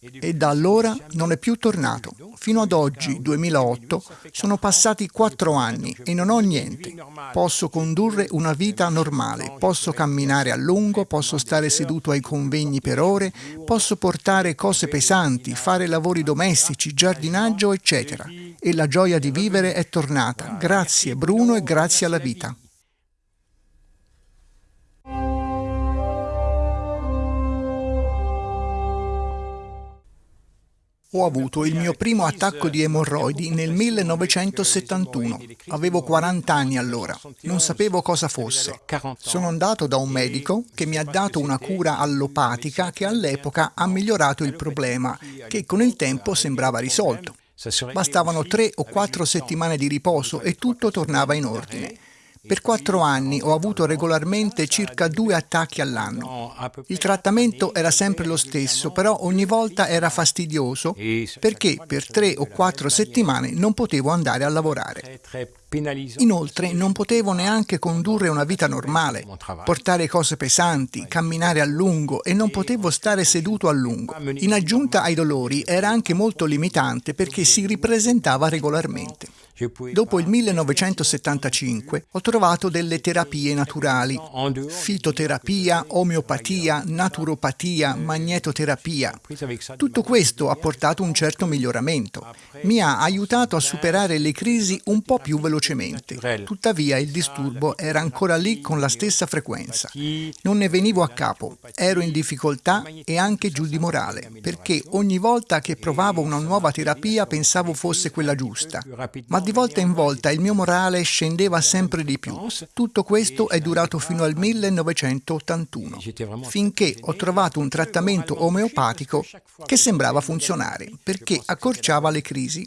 e da allora non è più tornato. Fino ad oggi, 2008, sono passati quattro anni e non ho niente. Posso condurre una vita normale, posso camminare a lungo, posso stare seduto ai convegni per ore, posso portare cose pesanti, fare lavori domestici, giardinaggio, eccetera. E la gioia di vivere è tornata. Grazie Bruno e grazie alla vita. Ho avuto il mio primo attacco di emorroidi nel 1971. Avevo 40 anni allora. Non sapevo cosa fosse. Sono andato da un medico che mi ha dato una cura allopatica che all'epoca ha migliorato il problema, che con il tempo sembrava risolto. Bastavano tre o quattro settimane di riposo e tutto tornava in ordine. Per quattro anni ho avuto regolarmente circa due attacchi all'anno. Il trattamento era sempre lo stesso, però ogni volta era fastidioso perché per tre o quattro settimane non potevo andare a lavorare. Inoltre non potevo neanche condurre una vita normale, portare cose pesanti, camminare a lungo e non potevo stare seduto a lungo. In aggiunta ai dolori era anche molto limitante perché si ripresentava regolarmente. Dopo il 1975 ho trovato delle terapie naturali, fitoterapia, omeopatia, naturopatia, magnetoterapia. Tutto questo ha portato un certo miglioramento. Mi ha aiutato a superare le crisi un po' più velocemente. Tuttavia il disturbo era ancora lì con la stessa frequenza. Non ne venivo a capo, ero in difficoltà e anche giù di morale, perché ogni volta che provavo una nuova terapia pensavo fosse quella giusta. Ma di volta in volta il mio morale scendeva sempre di più. Tutto questo è durato fino al 1981, finché ho trovato un trattamento omeopatico che sembrava funzionare, perché accorciava le crisi.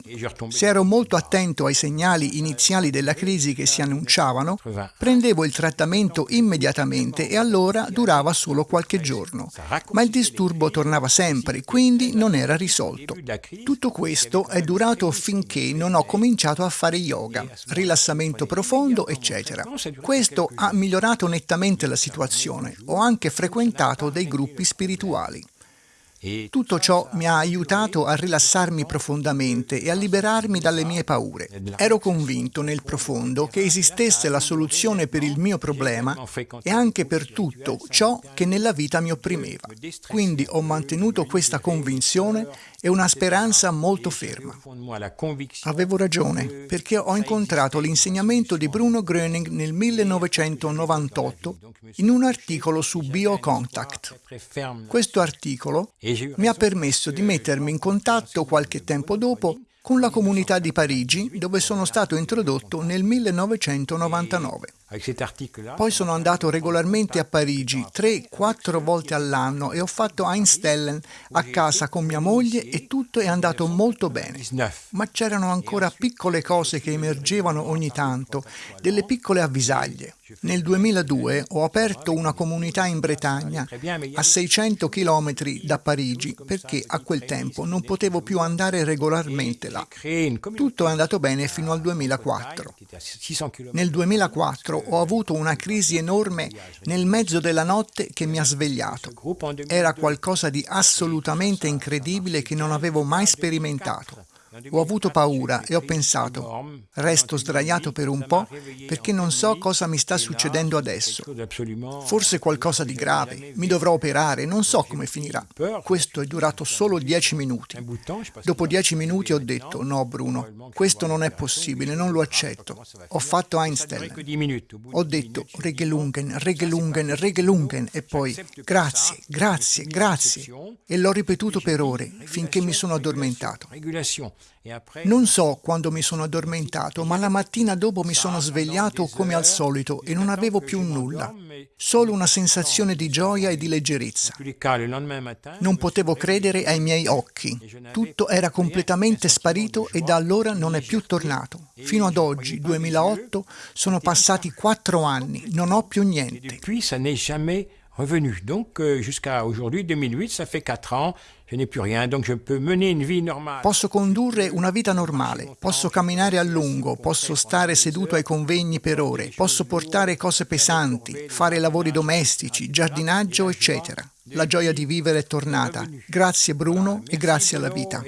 Se ero molto attento ai segnali iniziali della crisi che si annunciavano, prendevo il trattamento immediatamente e allora durava solo qualche giorno. Ma il disturbo tornava sempre, quindi non era risolto. Tutto questo è durato finché non ho cominciato a fare yoga, rilassamento profondo, eccetera. Questo ha migliorato nettamente la situazione. Ho anche frequentato dei gruppi spirituali. Tutto ciò mi ha aiutato a rilassarmi profondamente e a liberarmi dalle mie paure. Ero convinto nel profondo che esistesse la soluzione per il mio problema e anche per tutto ciò che nella vita mi opprimeva. Quindi ho mantenuto questa convinzione e una speranza molto ferma. Avevo ragione, perché ho incontrato l'insegnamento di Bruno Gröning nel 1998 in un articolo su BioContact. Questo articolo mi ha permesso di mettermi in contatto qualche tempo dopo con la comunità di Parigi, dove sono stato introdotto nel 1999. Poi sono andato regolarmente a Parigi, tre, quattro volte all'anno e ho fatto Einstellen a casa con mia moglie e tutto è andato molto bene. Ma c'erano ancora piccole cose che emergevano ogni tanto, delle piccole avvisaglie. Nel 2002 ho aperto una comunità in Bretagna a 600 km da Parigi perché a quel tempo non potevo più andare regolarmente là. Tutto è andato bene fino al 2004. Nel 2004 ho avuto una crisi enorme nel mezzo della notte che mi ha svegliato. Era qualcosa di assolutamente incredibile che non avevo mai sperimentato. Ho avuto paura e ho pensato, resto sdraiato per un po' perché non so cosa mi sta succedendo adesso. Forse qualcosa di grave, mi dovrò operare, non so come finirà. Questo è durato solo dieci minuti. Dopo dieci minuti ho detto, no Bruno, questo non è possibile, non lo accetto. Ho fatto Einstein. Ho detto Regelungen, Regelungen, Regelungen e poi grazie, grazie, grazie. E l'ho ripetuto per ore finché mi sono addormentato. Non so quando mi sono addormentato, ma la mattina dopo mi sono svegliato come al solito e non avevo più nulla, solo una sensazione di gioia e di leggerezza. Non potevo credere ai miei occhi. Tutto era completamente sparito e da allora non è più tornato. Fino ad oggi, 2008, sono passati quattro anni, non ho più niente. Revenu. Donc euh, jusqu'à aujourd'hui, 2008, ça fait 4 ans, Posso condurre una vita normale, posso camminare a lungo, posso stare seduto ai convegni per ore, posso portare cose pesanti, fare lavori domestici, giardinaggio, eccetera. La gioia di vivere è tornata. Grazie Bruno e grazie alla vita.